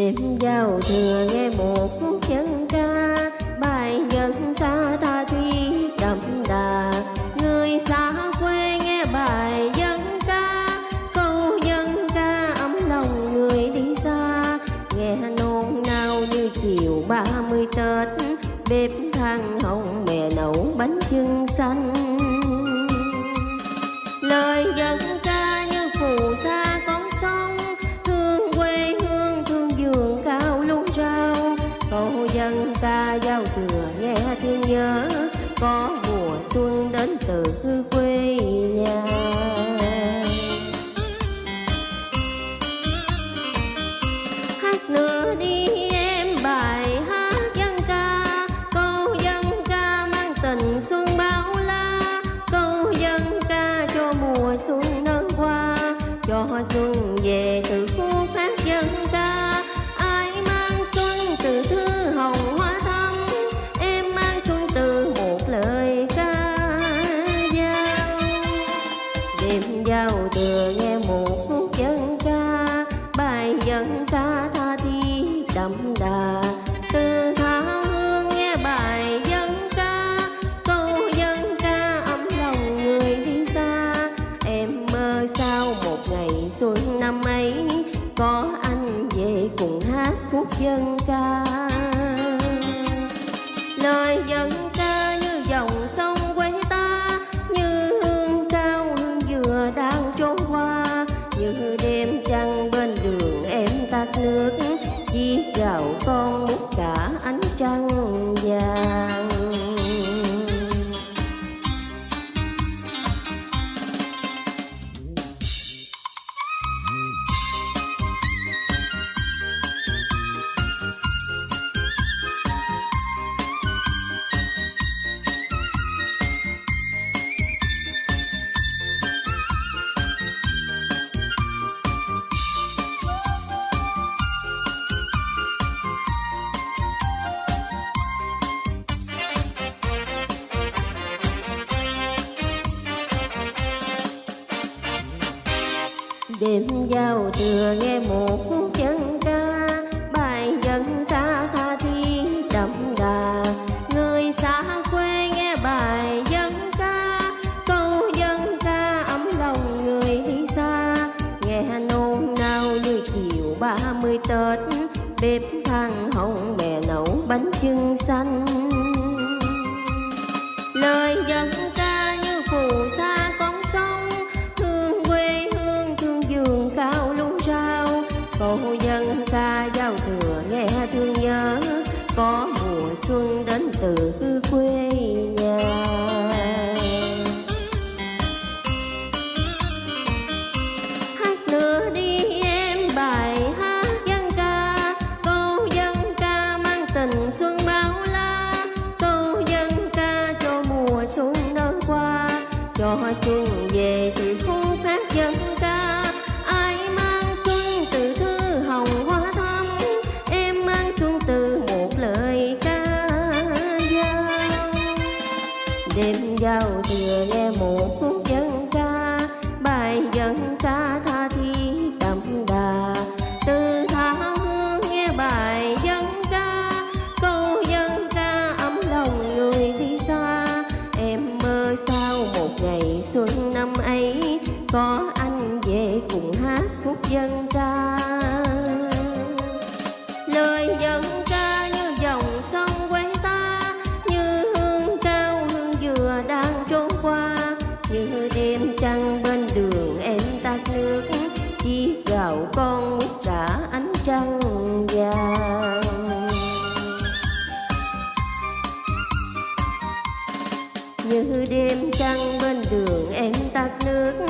đêm giao thừa nghe một khúc dân ca, bài dân ca tha thuyết đậm đà. Người xa quê nghe bài dân ca, câu dân ca ấm lòng người đi xa. Nghe nôn nao như chiều ba mươi tết, bếp than hồng mẹ nấu bánh chưng xanh. Xuân về từ khu hát dân ca. Ai mang xuân từ thư hồng hoa thắm em mang xuân từ một lời ca dao. Đêm giao thừa nghe một khúc dân ca, bài dân ca tha thiết đậm đà. Hát đêm giao thừa nghe một khúc dân ca. Bài dân ca tha thiên đậm đà. Người xa quê nghe bài dân ca. Câu dân ca ấm lòng người đi xa. Nghe nôn nao như chiều ba mươi tết. Bếp than hồng mẹ nấu bánh chưng xanh. Dân ca giao thừa nghe thương nhớ, có mùa xuân đến từ quê nhà. Hát nữa đi em bài hát dân ca, câu dân ca mang tình xuân bao la. Câu dân ca cho mùa xuân nở qua cho xuân như đêm trăng bên đường em tắt nước.